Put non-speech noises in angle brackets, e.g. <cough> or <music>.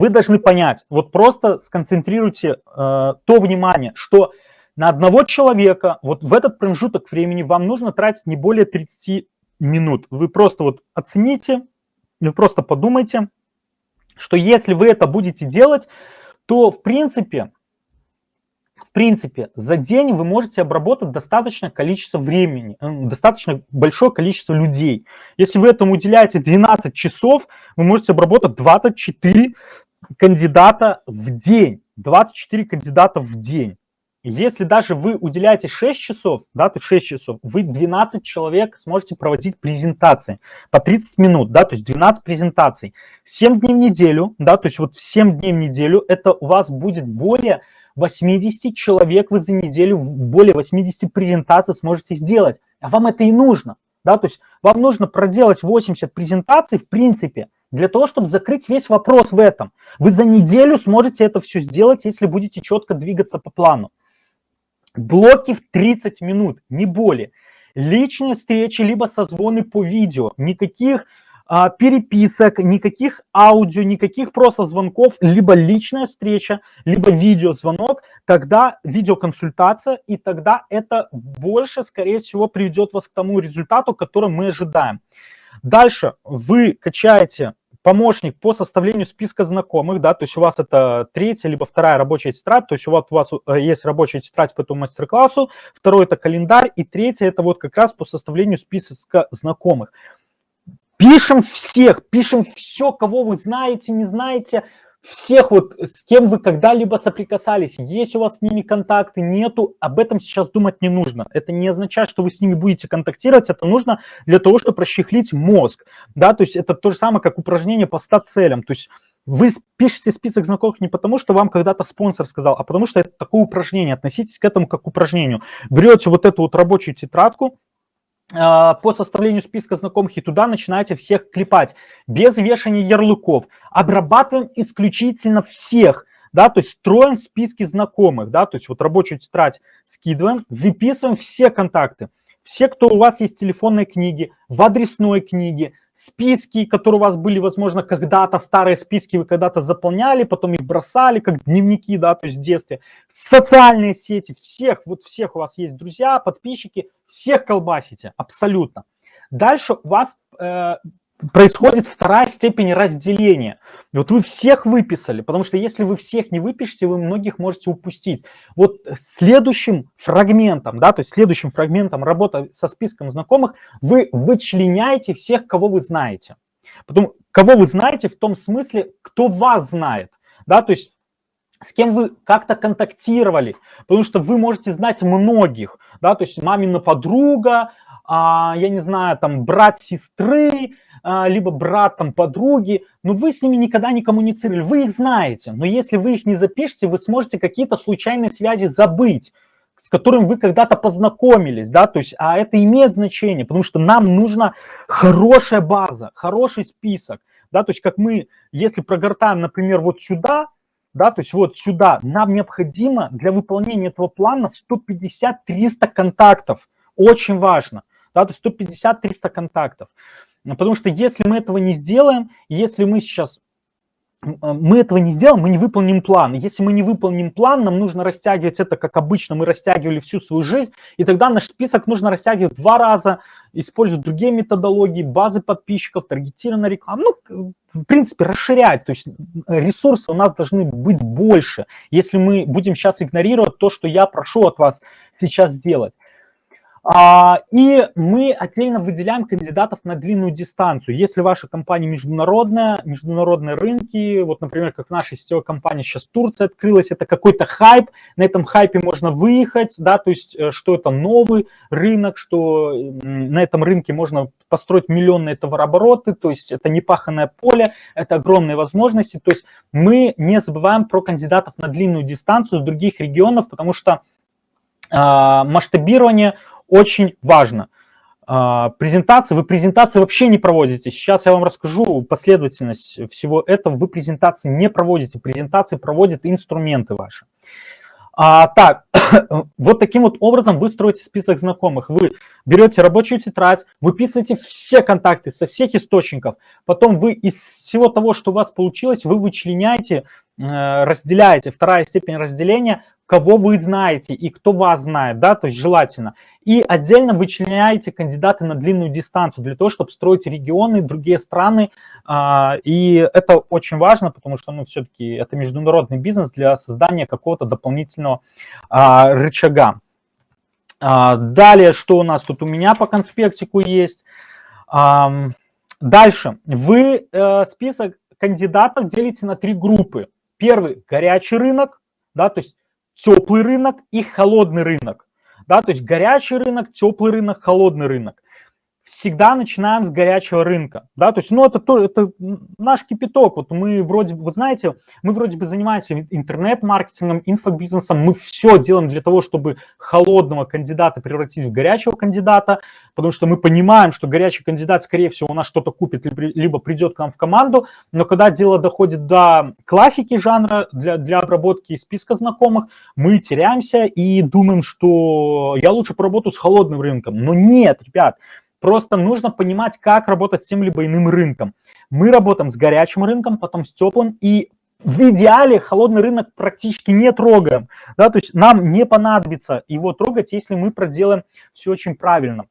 вы должны понять, вот просто сконцентрируйте э, то внимание, что на одного человека вот в этот промежуток времени вам нужно тратить не более 30 минут. Вы просто вот оцените, вы просто подумайте, что если вы это будете делать, то в принципе, в принципе, за день вы можете обработать достаточное количество времени, э, достаточно большое количество людей. Если вы этому уделяете 12 часов, вы можете обработать 24 кандидата в день. 24 кандидата в день. Если даже вы уделяете 6 часов, да, есть 6 часов, вы 12 человек сможете проводить презентации по 30 минут, да, то есть 12 презентаций. 7 дней в неделю, да, то есть вот 7 дней в неделю, это у вас будет более 80 человек вы за неделю, более 80 презентаций сможете сделать. А вам это и нужно, да, то есть вам нужно проделать 80 презентаций, в принципе, для того, чтобы закрыть весь вопрос в этом. Вы за неделю сможете это все сделать, если будете четко двигаться по плану. Блоки в 30 минут, не более. Личные встречи, либо созвоны по видео. Никаких а, переписок, никаких аудио, никаких просто звонков, либо личная встреча, либо видеозвонок, тогда видеоконсультация, и тогда это больше, скорее всего, приведет вас к тому результату, который мы ожидаем. Дальше вы качаете помощник по составлению списка знакомых, да, то есть у вас это третья либо вторая рабочая тетрадь, то есть у вас, у вас э, есть рабочая тетрадь по этому мастер-классу, второй это календарь, и третье это вот как раз по составлению списка знакомых. Пишем всех, пишем все, кого вы знаете, не знаете, всех вот, с кем вы когда-либо соприкасались, есть у вас с ними контакты, нету, об этом сейчас думать не нужно. Это не означает, что вы с ними будете контактировать, это нужно для того, чтобы расчехлить мозг, да, то есть это то же самое, как упражнение по 100 целям, то есть вы пишете список знакомых не потому, что вам когда-то спонсор сказал, а потому что это такое упражнение, относитесь к этому как к упражнению. Берете вот эту вот рабочую тетрадку, по составлению списка знакомых и туда начинаете всех клепать, без вешания ярлыков. Обрабатываем исключительно всех, да, то есть строим списки знакомых, да, то есть вот рабочую тетрадь скидываем, выписываем все контакты. Все, кто у вас есть в телефонной книге, в адресной книге, списки, которые у вас были, возможно, когда-то, старые списки вы когда-то заполняли, потом их бросали, как дневники, да, то есть в детстве. Социальные сети, всех, вот всех у вас есть друзья, подписчики, всех колбасите, абсолютно. Дальше у вас э, происходит вторая степень разделения. Вот вы всех выписали, потому что если вы всех не выпишете, вы многих можете упустить. Вот следующим фрагментом, да, то есть следующим фрагментом работы со списком знакомых вы вычленяете всех, кого вы знаете. Потом, кого вы знаете в том смысле, кто вас знает, да, то есть с кем вы как-то контактировали, потому что вы можете знать многих, да, то есть мамина подруга, я не знаю, там, брат сестры, а, либо брат там подруги, но вы с ними никогда не коммуницировали, вы их знаете, но если вы их не запишете, вы сможете какие-то случайные связи забыть, с которым вы когда-то познакомились, да, то есть, а это имеет значение, потому что нам нужна хорошая база, хороший список, да, то есть, как мы, если прогортаем, например, вот сюда, да, то есть вот сюда, нам необходимо для выполнения этого плана 150-300 контактов, очень важно, да, то есть 150-300 контактов. Потому что если мы этого не сделаем, если мы сейчас мы этого не сделаем, мы не выполним план. Если мы не выполним план, нам нужно растягивать это, как обычно мы растягивали всю свою жизнь, и тогда наш список нужно растягивать два раза, использовать другие методологии, базы подписчиков, таргетированная реклама, ну, в принципе, расширять. То есть ресурсы у нас должны быть больше, если мы будем сейчас игнорировать то, что я прошу от вас сейчас сделать. А, и мы отдельно выделяем кандидатов на длинную дистанцию. Если ваша компания международная, международные рынки, вот, например, как наша сетевая компания сейчас Турция открылась, это какой-то хайп, на этом хайпе можно выехать, да, то есть э, что это новый рынок, что на этом рынке можно построить миллионные товарообороты, то есть это непаханное поле, это огромные возможности, то есть мы не забываем про кандидатов на длинную дистанцию с других регионов, потому что э, масштабирование – очень важно. А, презентации, вы презентации вообще не проводите. Сейчас я вам расскажу последовательность всего этого. Вы презентации не проводите, презентации проводят инструменты ваши. А, так, <coughs> вот таким вот образом вы строите список знакомых. Вы берете рабочую тетрадь, выписываете все контакты со всех источников, потом вы из всего того, что у вас получилось, вы вычленяете, э, разделяете, вторая степень разделения, кого вы знаете и кто вас знает, да, то есть желательно. И отдельно вычленяете кандидаты на длинную дистанцию для того, чтобы строить регионы, другие страны. А, и это очень важно, потому что, ну, все-таки это международный бизнес для создания какого-то дополнительного а, рычага. А, далее, что у нас тут у меня по конспектику есть. Дальше. Вы э, список кандидатов делите на три группы. Первый – горячий рынок, да, то есть теплый рынок и холодный рынок. Да, то есть горячий рынок, теплый рынок, холодный рынок всегда начинаем с горячего рынка, да, то есть, ну, это, то, это наш кипяток, вот мы вроде, вот знаете, мы вроде бы занимаемся интернет-маркетингом, инфобизнесом, мы все делаем для того, чтобы холодного кандидата превратить в горячего кандидата, потому что мы понимаем, что горячий кандидат, скорее всего, у нас что-то купит, либо придет к нам в команду, но когда дело доходит до классики жанра, для, для обработки списка знакомых, мы теряемся и думаем, что я лучше поработаю с холодным рынком, но нет, ребят, Просто нужно понимать, как работать с тем либо иным рынком. Мы работаем с горячим рынком, потом с теплым, и в идеале холодный рынок практически не трогаем. Да, то есть нам не понадобится его трогать, если мы проделаем все очень правильно.